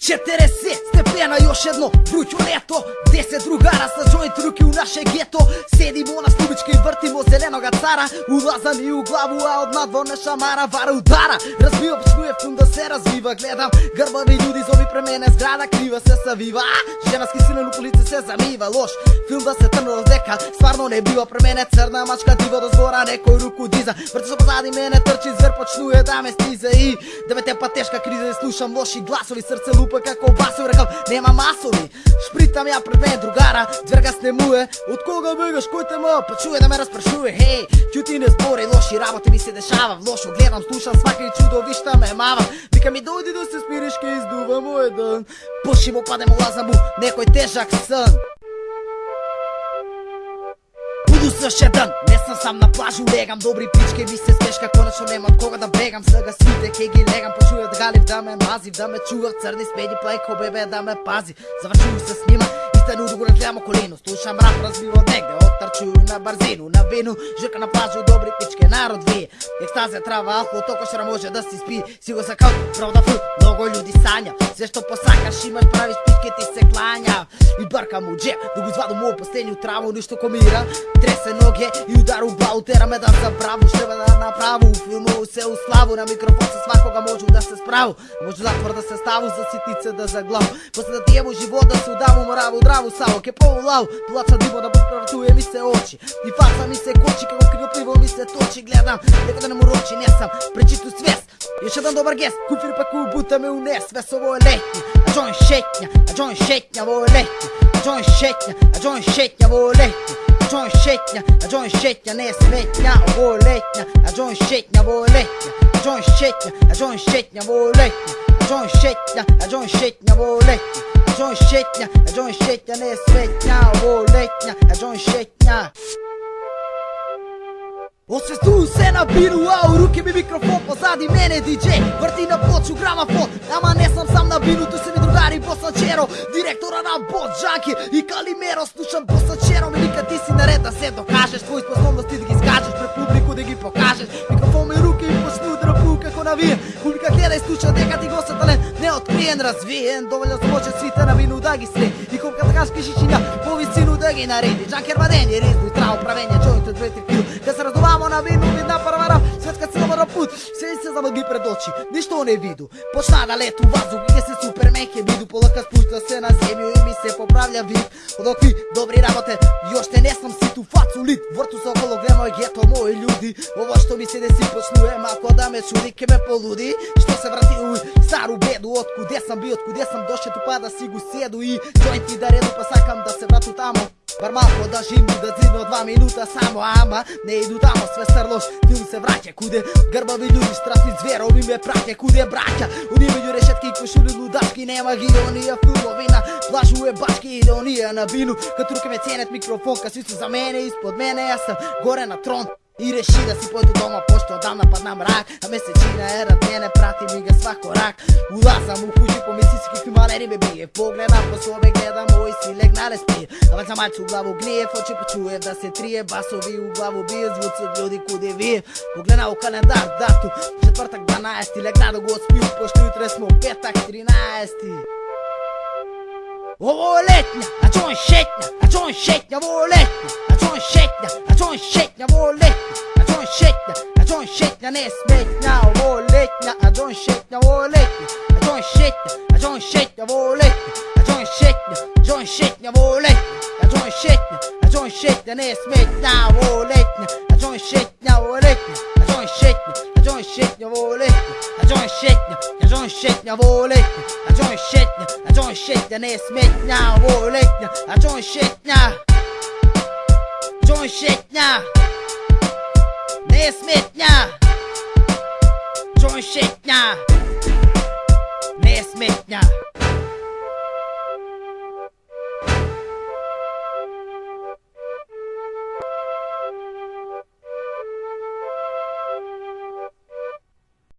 40 степена још едно вруќу лето. 10 другара со джоинт руки у наше гето. Седимо на стубичка и вртимо зеленога цара. Улаза ми у главу, а однадвор не шамара. Вара удара, разбива пшнуе фун да се развива. Гледам грбави луѓи зоби премене зграда Крива се савива, а женаски силен у полице се замива Лош. Филм да се трнал дека Сварно не бива премене црна мачка дива до збора Некој руку диза, врти се позади мене Трчи звер почнуе да ме стиза и да Девете па тешка криза и слушам лоши гласови Срце луп glasovi како басов, Рекам нема масови. Шпритам ја пред мен другара Дверга снемуе Од кога бегаш кој те ма? Па чуе да ме распрашуе Хеј Ќути не збори лоши работи ми се дешава. Лошо гледам слушам свака и чудовишта ме мава. Вика ми дојди да се спириш, ке издува мој ден Пошиво падем лазам у некој тежак сън. Буду еден, не сам сам на плажу легам Добри пички ми се смешка, конечно нема кога да бегам. Сега сите ке ги легам, почујат галив да ме мазив Да ме чуват црни спеди плейко па бебе да ме пази. Завршувам се снима, истену го гледам околину Слушам рап, разбива негде, отрчу на барзину На вину, жрка на плажу, добри пички, народ вие. Екстазија, трава, алкохол, токошера може да си спи. Си го сакал, правда фу, много људи Се што посакаш, имаш правиш пички, ти се клања. И баркам у джеп, да го извадам у последниот траву, ништо комира Тресе ноге и удар у тера ме да забраву Ще ме да направу, филму се уславу На микрофон се свакога можу да се справу. Може да тврда се ставу, за ситнице да заглаву. После да тијемо живот да се удаву, мораву, здраву, саво Ке полулаву, плаца диво да подправтуе ми се очи. И фаса ми се кочи, како кривопливо ми се точи. Гледам, дека да не му рочи, не сам. Пречиту свест Još jedan dobar унес Весово е räkna, jag drar en checkna, jag drar en checkna, vår räkna. Jag drar en checkna, jag drar en checkna, vår räkna. Jag drar en checkna, jag drar en checkna, näsräkna och vår räkna. Jag drar en checkna, vår räkna. Jag drar en checkna, jag drar en checkna, vår räkna. Jag drar en checkna, jag drar en checkna, vår räkna. Jag drar en checkna, jag Освестувам се на биру, а у руки ми микрофон позади мене диджей Врти на плочу грамафон, ама не сам сам на биру, ту се ми другари Босачеро. Директора на Бот Джанки и Калимеро Слушам Босачеро, ми вика ти си наред да се докажа не развиен Доволно се може свите на вину да ги сте. И колка да така шкишичиња по висину да ги нареди. Джанкер вадење, ризно и траво правење, джоинт од 2-3 кил Да се радувамо на вину, видна првара Се цела пут, се се замагли пред очи. Ништо не виду, почна да лету вазу, И се супермен ке биду, полака спушта се на земју И ми се поправља вид. Од окви добри работе, јоште не сам ситу фацу лит Врту со около гле гето, мои луди Ово што ми се деси почнуе, мако да ме чуди, ке ме полуди. Што се врати уј, стару беду, откуде сам би, откуде сам дошел тупа да си го седу И джоинти да реду, па сакам да се врату тамо. Бар малко да живи, да зидно два минута само, ама не иду тамо, све срлош филм се враќа куде Грбави луѓи, страсни зверови ме праќа куде браќа? Уни меѓу решетки и кошули лудачки, нема ги онија филмови на плажу е башки или онија на вину Като руке ме ценет микрофон, ка си за мене, испод мене, јас сам горе на трон. I reši da si pojdu doma pošto odavna padna mrak. A mesečina je razmjene, prati mi ga svak korak Ulazam u kuću, pomisli si kakvi maleri me bije. Pogledam po sobe, gledam moj si leg na respir Avan za malcu u glavu grije, oči počujem da se trije Basovi u glavu bije, zvuci od ljudi kude vije Pogledam u kalendar, datu, četvrtak 12 Leg na dogo spiju, pošto jutre smo petak 13 Ovo je letnja, a čo je šetnja, a čo je šetnja, ovo je letnja. don't shake ya, I don't shake ya, roll ya. I don't shake ya, I don't shake ya, let's make now, roll it. I don't shake ya, roll it. I don't shake ya, I don't shake ya, roll it. I don't shake ya, I don't shake ya, roll it. I don't shake ya, I don't shake ya, let's make now, roll it. I don't shake ya, roll it. I don't shake ya, I don't shake ya, roll it. I don't shake ya, I don't shake ya, roll ya. I don't shake ya, I don't shake ya, let's make now, roll it. I don't shake ya. John Shit now. Naismith now.